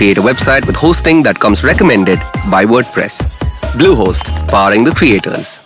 create a website with hosting that comes recommended by WordPress. Bluehost, powering the creators.